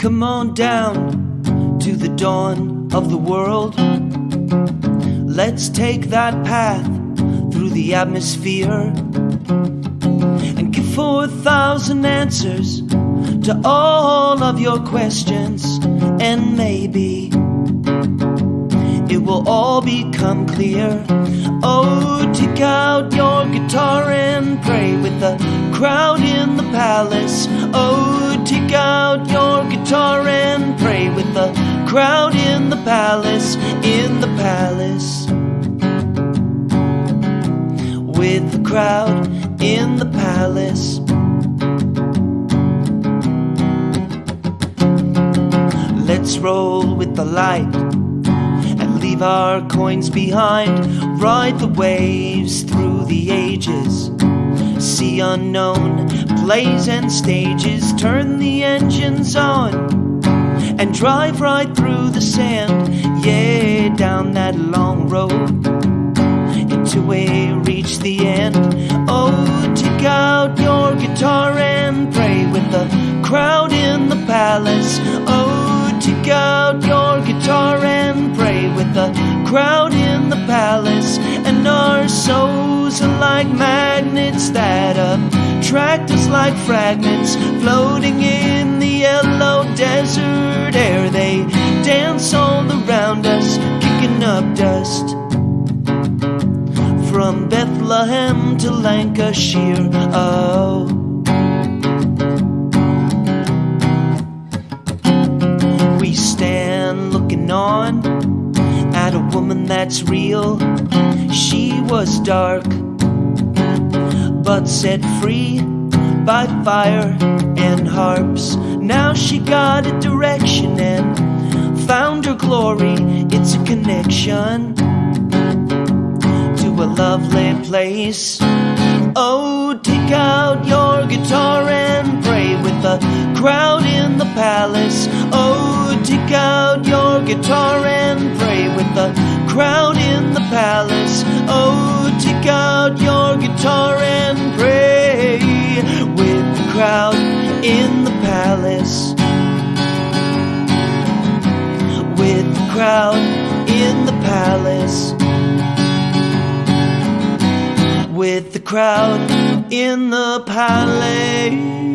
Come on down to the dawn of the world. Let's take that path through the atmosphere and give 4,000 answers to all of your questions. And maybe it will all become clear. Oh, take out your guitar and pray with the crowd in the palace. Oh, and pray with the crowd in the palace, in the palace. With the crowd in the palace. Let's roll with the light and leave our coins behind. Ride the waves through the ages. See unknown plays and stages. Turn the engines on and drive right through the sand. Yeah, down that long road until we reach the end. Oh, take out your guitar and pray with the crowd in the palace. Oh, like magnets that attract us like fragments floating in the yellow desert air. They dance all around us, kicking up dust from Bethlehem to Lancashire. Oh. We stand looking on at a woman that's real. She was dark, but set free by fire and harps. Now she got a direction and found her glory. It's a connection to a lovely place. Oh, take out your guitar and pray with the crowd in the palace. Oh, take out your guitar and pray with the crowd in the palace. Oh, take out your guitar and pray with the crowd in the palace. With the crowd in the palace. With the crowd in the palace.